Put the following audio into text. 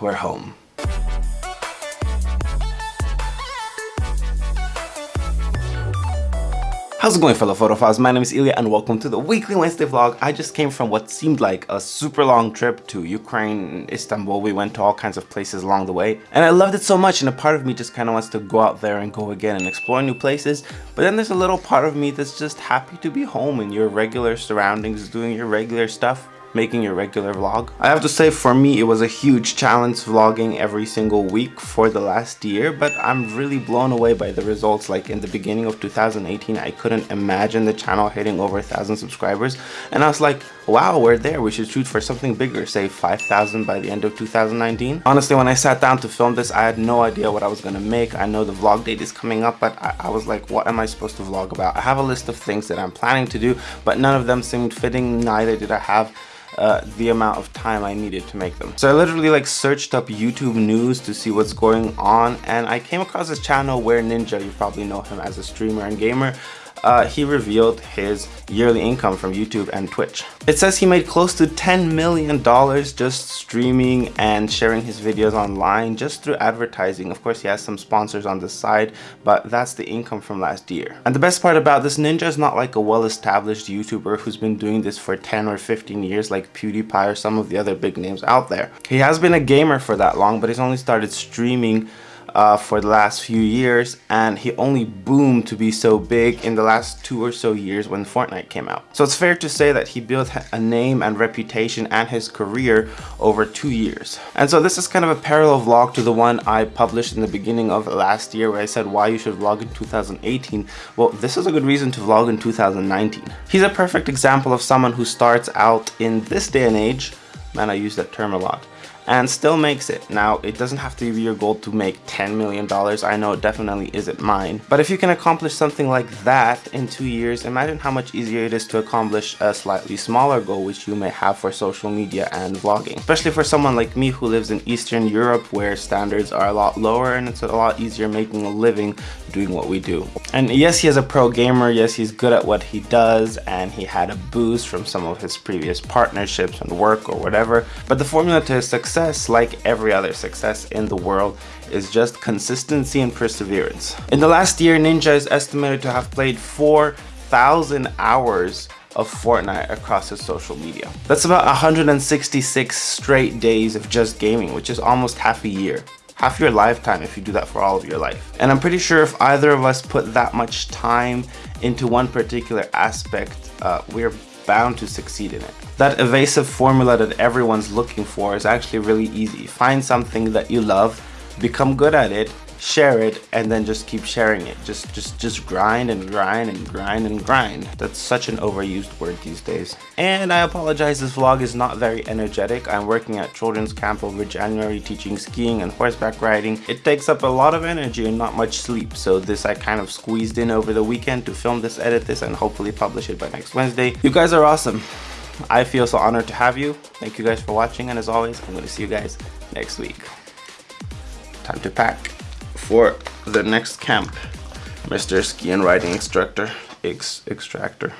we're home. How's it going fellow photophiles? My name is Ilya and welcome to the weekly Wednesday vlog. I just came from what seemed like a super long trip to Ukraine, Istanbul. We went to all kinds of places along the way and I loved it so much and a part of me just kind of wants to go out there and go again and explore new places. But then there's a little part of me that's just happy to be home in your regular surroundings, doing your regular stuff making your regular vlog. I have to say for me it was a huge challenge vlogging every single week for the last year but I'm really blown away by the results like in the beginning of 2018 I couldn't imagine the channel hitting over a thousand subscribers and I was like wow we're there we should shoot for something bigger say 5,000 by the end of 2019. Honestly when I sat down to film this I had no idea what I was gonna make. I know the vlog date is coming up but I, I was like what am I supposed to vlog about? I have a list of things that I'm planning to do but none of them seemed fitting neither did I have uh, the amount of time I needed to make them. So I literally like searched up YouTube news to see what's going on and I came across this channel where Ninja, you probably know him as a streamer and gamer, uh, he revealed his yearly income from YouTube and Twitch. It says he made close to $10 million just streaming and sharing his videos online just through advertising. Of course, he has some sponsors on the side, but that's the income from last year. And the best part about this, Ninja is not like a well-established YouTuber who's been doing this for 10 or 15 years like PewDiePie or some of the other big names out there. He has been a gamer for that long, but he's only started streaming uh, for the last few years and he only boomed to be so big in the last two or so years when Fortnite came out. So it's fair to say that he built a name and reputation and his career over two years. And so this is kind of a parallel vlog to the one I published in the beginning of last year where I said why you should vlog in 2018. Well, this is a good reason to vlog in 2019. He's a perfect example of someone who starts out in this day and age, man I use that term a lot, and still makes it. Now, it doesn't have to be your goal to make $10 million. I know it definitely isn't mine. But if you can accomplish something like that in two years, imagine how much easier it is to accomplish a slightly smaller goal which you may have for social media and vlogging. Especially for someone like me who lives in Eastern Europe where standards are a lot lower and it's a lot easier making a living doing what we do. And yes, he is a pro gamer. Yes, he's good at what he does and he had a boost from some of his previous partnerships and work or whatever. But the formula to his success success, like every other success in the world, is just consistency and perseverance. In the last year, Ninja is estimated to have played 4,000 hours of Fortnite across his social media. That's about 166 straight days of just gaming, which is almost half a year half your lifetime if you do that for all of your life. And I'm pretty sure if either of us put that much time into one particular aspect, uh, we're bound to succeed in it. That evasive formula that everyone's looking for is actually really easy. Find something that you love, become good at it, share it and then just keep sharing it. Just just just grind and grind and grind and grind. That's such an overused word these days. And i apologize this vlog is not very energetic. I'm working at children's camp over january teaching skiing and horseback riding. It takes up a lot of energy and not much sleep. So this i kind of squeezed in over the weekend to film this edit this and hopefully publish it by next wednesday. You guys are awesome. I feel so honored to have you. Thank you guys for watching. And as always, I'm going to see you guys next week. Time to pack for the next camp, Mr. Ski and Riding Instructor, X Extractor.